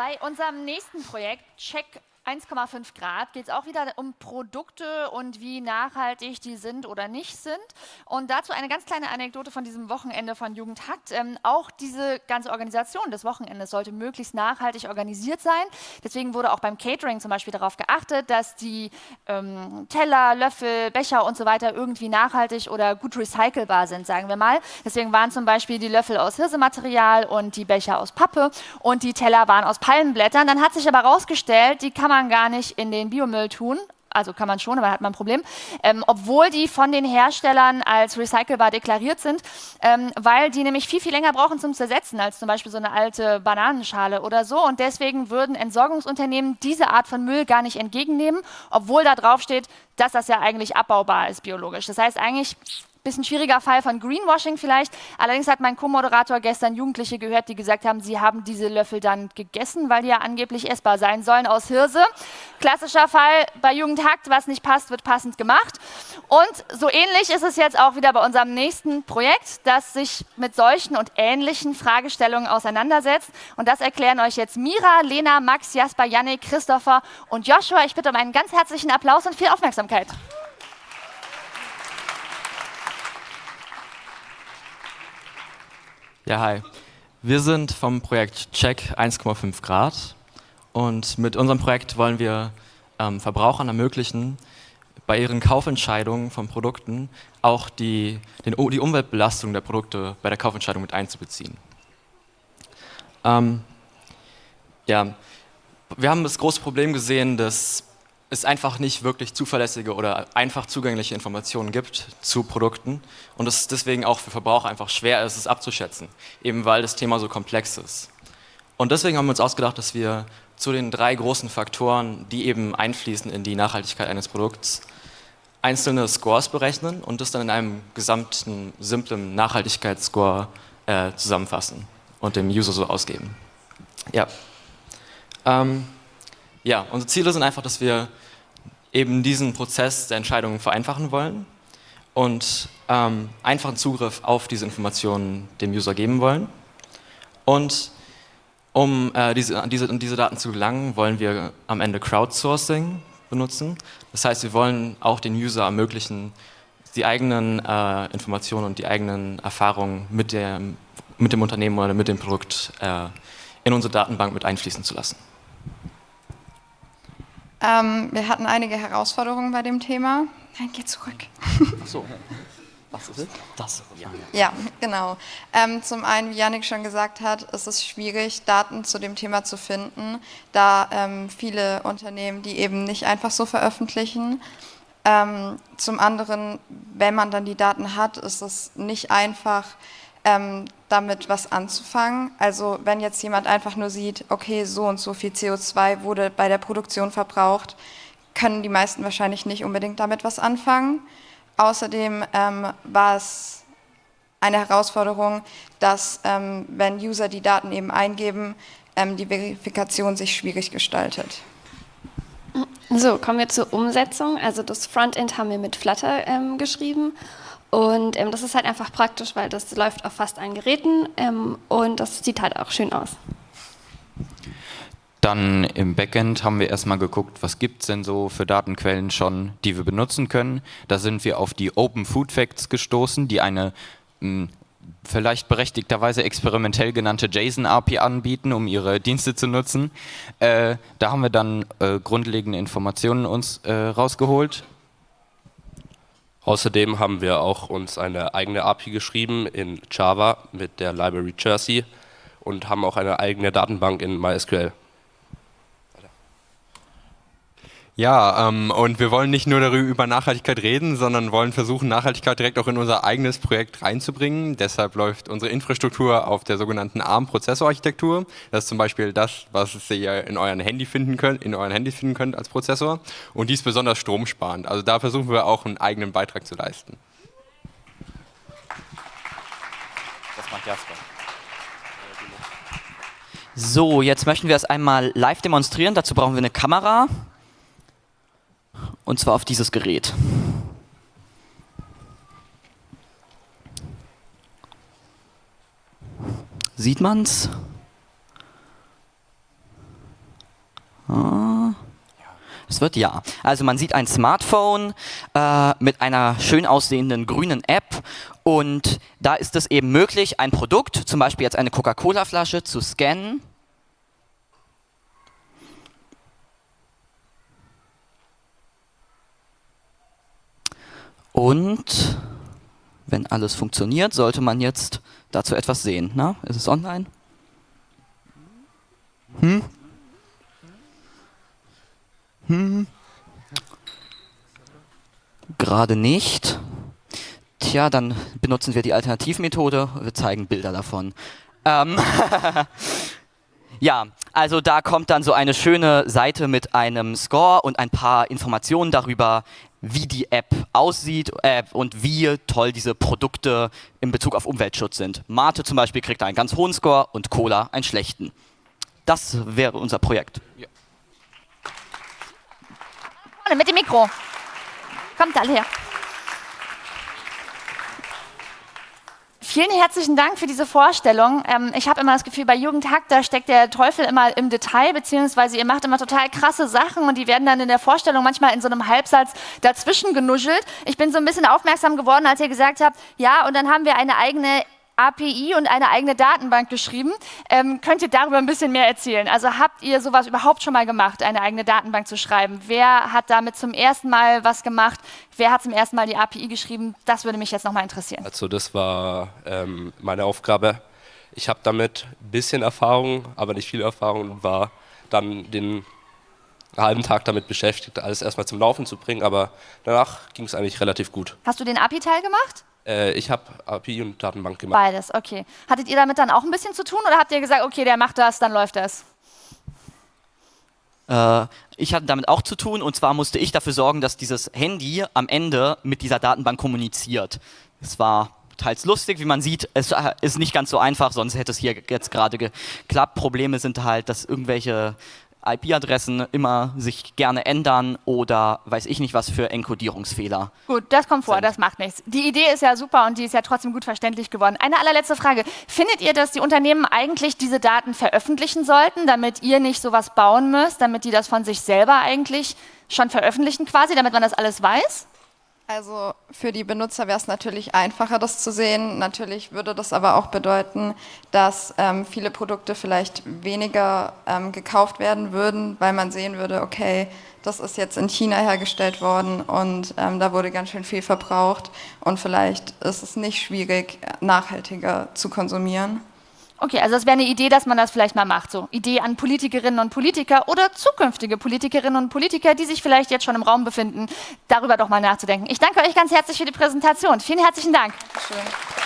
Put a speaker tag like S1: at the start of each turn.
S1: Bei unserem nächsten Projekt, Check 1,5 Grad geht es auch wieder um Produkte und wie nachhaltig die sind oder nicht sind. Und dazu eine ganz kleine Anekdote von diesem Wochenende von Jugendhakt. Ähm, auch diese ganze Organisation des Wochenendes sollte möglichst nachhaltig organisiert sein. Deswegen wurde auch beim Catering zum Beispiel darauf geachtet, dass die ähm, Teller, Löffel, Becher und so weiter irgendwie nachhaltig oder gut recycelbar sind, sagen wir mal. Deswegen waren zum Beispiel die Löffel aus Hirsematerial und die Becher aus Pappe und die Teller waren aus Palmenblättern. Dann hat sich aber herausgestellt, die kann man gar nicht in den Biomüll tun, also kann man schon, aber hat man ein Problem, ähm, obwohl die von den Herstellern als recycelbar deklariert sind, ähm, weil die nämlich viel, viel länger brauchen zum Zersetzen als zum Beispiel so eine alte Bananenschale oder so. Und deswegen würden Entsorgungsunternehmen diese Art von Müll gar nicht entgegennehmen, obwohl da drauf steht, dass das ja eigentlich abbaubar ist biologisch. Das heißt eigentlich Bisschen schwieriger Fall von Greenwashing vielleicht. Allerdings hat mein Co-Moderator gestern Jugendliche gehört, die gesagt haben, sie haben diese Löffel dann gegessen, weil die ja angeblich essbar sein sollen aus Hirse. Klassischer Fall bei Jugendhakt, was nicht passt, wird passend gemacht. Und so ähnlich ist es jetzt auch wieder bei unserem nächsten Projekt, das sich mit solchen und ähnlichen Fragestellungen auseinandersetzt. Und das erklären euch jetzt Mira, Lena, Max, Jasper, Yannick, Christopher und Joshua. Ich bitte um einen ganz herzlichen Applaus und viel Aufmerksamkeit.
S2: Ja, hi. Wir sind vom Projekt Check 1,5 Grad und mit unserem Projekt wollen wir ähm, Verbrauchern ermöglichen, bei ihren Kaufentscheidungen von Produkten auch die, den, die Umweltbelastung der Produkte bei der Kaufentscheidung mit einzubeziehen. Ähm, ja, wir haben das große Problem gesehen, dass es einfach nicht wirklich zuverlässige oder einfach zugängliche Informationen gibt zu Produkten und es deswegen auch für Verbraucher einfach schwer ist, es abzuschätzen, eben weil das Thema so komplex ist. Und deswegen haben wir uns ausgedacht, dass wir zu den drei großen Faktoren, die eben einfließen in die Nachhaltigkeit eines Produkts, einzelne Scores berechnen und das dann in einem gesamten, simplen Nachhaltigkeitsscore äh, zusammenfassen und dem User so ausgeben. Ja. Ähm, ja, unsere Ziele sind einfach, dass wir eben diesen Prozess der Entscheidungen vereinfachen wollen und ähm, einfachen Zugriff auf diese Informationen dem User geben wollen. Und um äh, diese, diese, diese Daten zu gelangen, wollen wir am Ende Crowdsourcing benutzen. Das heißt, wir wollen auch den User ermöglichen, die eigenen äh, Informationen und die eigenen Erfahrungen mit, der, mit dem Unternehmen oder mit dem Produkt äh, in unsere Datenbank mit einfließen zu lassen.
S3: Ähm, wir hatten einige Herausforderungen bei dem Thema. Nein, geh zurück.
S2: Ach so. Was ist?
S3: Das. Ja, ja genau. Ähm, zum einen, wie Yannick schon gesagt hat, ist es schwierig, Daten zu dem Thema zu finden, da ähm, viele Unternehmen die eben nicht einfach so veröffentlichen. Ähm, zum anderen, wenn man dann die Daten hat, ist es nicht einfach, ähm, damit was anzufangen. Also wenn jetzt jemand einfach nur sieht, okay, so und so viel CO2 wurde bei der Produktion verbraucht, können die meisten wahrscheinlich nicht unbedingt damit was anfangen. Außerdem ähm, war es eine Herausforderung, dass ähm, wenn User die Daten eben eingeben, ähm, die Verifikation sich schwierig gestaltet.
S4: So, kommen wir zur Umsetzung. Also das Frontend haben wir mit Flutter ähm, geschrieben und ähm, das ist halt einfach praktisch, weil das läuft auf fast allen Geräten ähm, und das sieht halt auch schön aus.
S5: Dann im Backend haben wir erstmal geguckt, was gibt es denn so für Datenquellen schon, die wir benutzen können. Da sind wir auf die Open Food Facts gestoßen, die eine mh, hm, vielleicht berechtigterweise experimentell genannte JSON-API anbieten, um ihre Dienste zu nutzen. Äh, da haben wir dann äh, grundlegende Informationen uns äh, rausgeholt
S6: Außerdem haben wir auch uns eine eigene API geschrieben in Java mit der Library Jersey und haben auch eine eigene Datenbank in MySQL.
S7: Ja, ähm, und wir wollen nicht nur darüber über Nachhaltigkeit reden, sondern wollen versuchen, Nachhaltigkeit direkt auch in unser eigenes Projekt reinzubringen. Deshalb läuft unsere Infrastruktur auf der sogenannten ARM-Prozessorarchitektur. Das ist zum Beispiel das, was ihr in euren Handy finden könnt, in euren Handys finden könnt als Prozessor. Und die ist besonders stromsparend. Also da versuchen wir auch einen eigenen Beitrag zu leisten.
S8: Das macht Jasper. So, jetzt möchten wir es einmal live demonstrieren. Dazu brauchen wir eine Kamera und zwar auf dieses Gerät. Sieht man's? Ah. Es wird ja. Also man sieht ein Smartphone äh, mit einer schön aussehenden grünen App und da ist es eben möglich, ein Produkt, zum Beispiel jetzt eine Coca-Cola-Flasche, zu scannen Und wenn alles funktioniert, sollte man jetzt dazu etwas sehen. Na, ist es online? Hm? Hm? Gerade nicht. Tja, dann benutzen wir die Alternativmethode. Wir zeigen Bilder davon. Ähm ja, also da kommt dann so eine schöne Seite mit einem Score und ein paar Informationen darüber, wie die App aussieht äh, und wie toll diese Produkte in Bezug auf Umweltschutz sind. Mate zum Beispiel kriegt einen ganz hohen Score und Cola einen schlechten. Das wäre unser Projekt. Ja.
S1: Mit dem Mikro. Kommt alle her. Vielen herzlichen Dank für diese Vorstellung. Ähm, ich habe immer das Gefühl, bei Jugendhack, da steckt der Teufel immer im Detail, beziehungsweise ihr macht immer total krasse Sachen und die werden dann in der Vorstellung manchmal in so einem Halbsatz dazwischen genuschelt. Ich bin so ein bisschen aufmerksam geworden, als ihr gesagt habt, ja, und dann haben wir eine eigene API und eine eigene Datenbank geschrieben. Ähm, könnt ihr darüber ein bisschen mehr erzählen? Also habt ihr sowas überhaupt schon mal gemacht, eine eigene Datenbank zu schreiben? Wer hat damit zum ersten Mal was gemacht? Wer hat zum ersten Mal die API geschrieben? Das würde mich jetzt nochmal interessieren.
S6: Also das war ähm, meine Aufgabe. Ich habe damit ein bisschen Erfahrung, aber nicht viel Erfahrung und war dann den halben Tag damit beschäftigt, alles erstmal zum Laufen zu bringen, aber danach ging es eigentlich relativ gut.
S1: Hast du den API-Teil gemacht?
S6: Äh, ich habe API und Datenbank gemacht.
S1: Beides, okay. Hattet ihr damit dann auch ein bisschen zu tun oder habt ihr gesagt, okay, der macht das, dann läuft das?
S8: Äh, ich hatte damit auch zu tun und zwar musste ich dafür sorgen, dass dieses Handy am Ende mit dieser Datenbank kommuniziert. Es war teils lustig, wie man sieht, es äh, ist nicht ganz so einfach, sonst hätte es hier jetzt gerade geklappt. Probleme sind halt, dass irgendwelche IP-Adressen immer sich gerne ändern oder weiß ich nicht was für Enkodierungsfehler.
S1: Gut, das kommt vor, sind. das macht nichts. Die Idee ist ja super und die ist ja trotzdem gut verständlich geworden. Eine allerletzte Frage. Findet ihr, dass die Unternehmen eigentlich diese Daten veröffentlichen sollten, damit ihr nicht sowas bauen müsst, damit die das von sich selber eigentlich schon veröffentlichen quasi, damit man das alles weiß?
S3: Also für die Benutzer wäre es natürlich einfacher, das zu sehen. Natürlich würde das aber auch bedeuten, dass ähm, viele Produkte vielleicht weniger ähm, gekauft werden würden, weil man sehen würde, okay, das ist jetzt in China hergestellt worden und ähm, da wurde ganz schön viel verbraucht und vielleicht ist es nicht schwierig, nachhaltiger zu konsumieren.
S1: Okay, also das wäre eine Idee, dass man das vielleicht mal macht. So Idee an Politikerinnen und Politiker oder zukünftige Politikerinnen und Politiker, die sich vielleicht jetzt schon im Raum befinden, darüber doch mal nachzudenken. Ich danke euch ganz herzlich für die Präsentation. Vielen herzlichen Dank. Dankeschön.